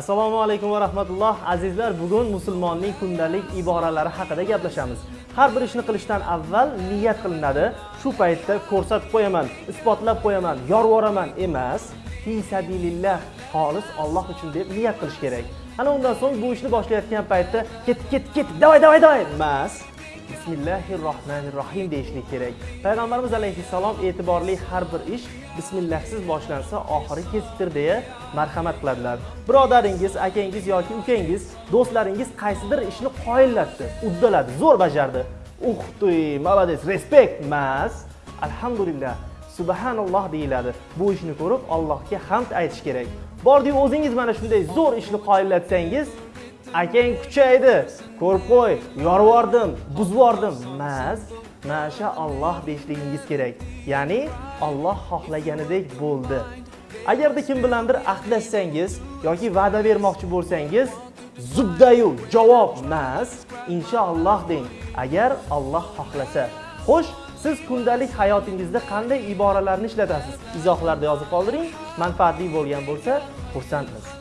assalomu alaykum va rahmatulloh. Azizlar bugun musulmonning kundalik iboralari haqida gaplashamiz. Har bir ishni qilishdan avval niyat qilinadi. Shu paytda ko'rsatib qo'yaman isbotlab qo'yaman yorvoraman emas. Fi sabilillah xolis Alloh uchun deb niyat qilish kerak. Ana undan so'ng bu ishni boshlayotgan paytda ket ket ket davay davay davay emas. Bismillahi rohmanir rohim deyishlik kerak. Payg'ambarimiz alayhissalom e'tiborli har bir ish bismillahsiz boshlansa oxiri kesikdir deya marhamat qiladilar. Birodaringiz akangiz yoki ukangiz do'stlaringiz qaysidir ishni qoyillatdi uddaladi zo'r bajardi. Uh, Uxtuy молодец respekt emas alhamdulillah subhanalloh deyiladi. Bu ishni ko'rib allohga hamd aytish kerak. Bordiyu o'zingiz mana shunday zo'r ishni qoyillatsangiz akang kuchaydi. Ko'rib qo'y yorvordim buzvordim. Mas masha alloh deyishligingiz kerak. Ya'ni Alloh xohlaganidek bo'ldi. Agarda kim bilandir ahdlashsangiz yoki va'da bermoqchi bo'lsangiz zubdayu javob mas inshaalloh deng. Agar Alloh xohlasa. Xo'sh siz kundalik hayotingizda qanday iboralarni ishlatasiz? Izohlarda yozib qoldiring. Manfaatli bo'lgan bo'lsa xursandmiz.